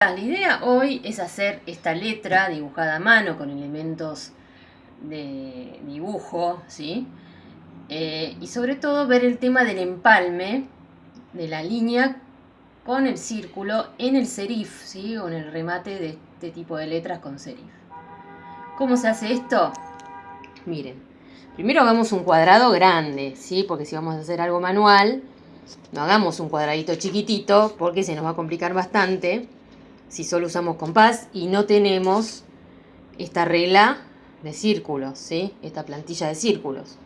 La idea hoy es hacer esta letra dibujada a mano con elementos de dibujo, ¿sí? Eh, y sobre todo ver el tema del empalme de la línea con el círculo en el serif, ¿sí? Con el remate de este tipo de letras con serif. ¿Cómo se hace esto? Miren, primero hagamos un cuadrado grande, ¿sí? Porque si vamos a hacer algo manual, no hagamos un cuadradito chiquitito porque se nos va a complicar bastante si solo usamos compás y no tenemos esta regla de círculos, ¿sí? Esta plantilla de círculos,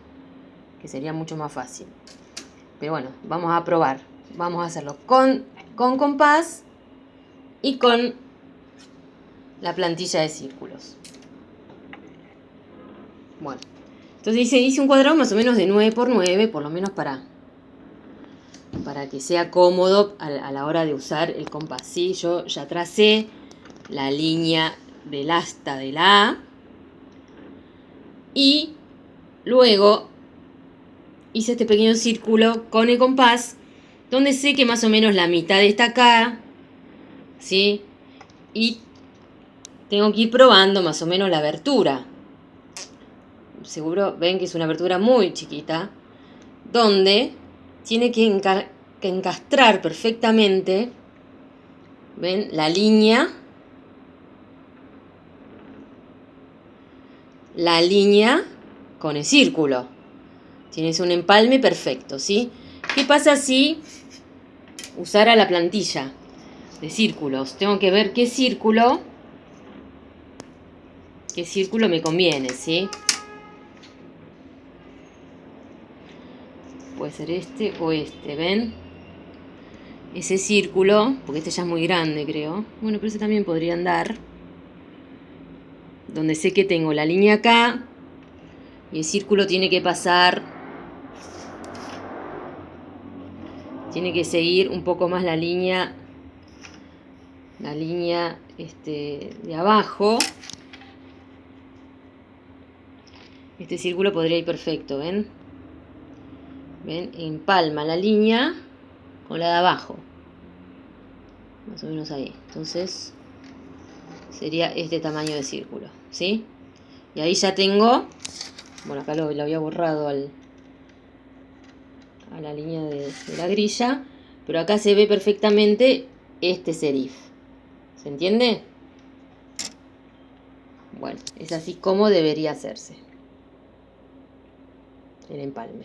que sería mucho más fácil. Pero bueno, vamos a probar. Vamos a hacerlo con, con compás y con la plantilla de círculos. Bueno, entonces hice, hice un cuadrado más o menos de 9 por 9, por lo menos para para que sea cómodo a, la hora de usar el compás. ¿sí? Yo ya tracé la línea del asta de la A y luego hice este pequeño círculo con el compás donde sé que más o menos la mitad está acá, ¿sí? Y tengo que ir probando más o menos la abertura. Seguro ven que es una abertura muy chiquita, donde tiene que, encastrar perfectamente, ¿ven? La línea, la línea con el círculo. Tienes un empalme perfecto, ¿sí? ¿Qué pasa si usara la plantilla de círculos? Tengo que ver qué círculo, qué círculo me conviene, ¿sí? Ser este o este, ¿ven? Ese círculo, porque este ya es muy grande creo, bueno, pero ese también podría andar, donde sé que tengo la línea acá, y el círculo tiene que pasar, tiene que seguir un poco más la línea, la línea este, de abajo, este círculo podría ir perfecto, ¿ven? ¿Ven? Empalma la línea con la de abajo. Más o menos ahí. Entonces, sería este tamaño de círculo. ¿Sí? Y ahí ya tengo... Bueno, acá lo, había borrado al, a la línea de, de la grilla. Pero acá se ve perfectamente este serif. ¿Se entiende? Bueno, es así como debería hacerse el empalme.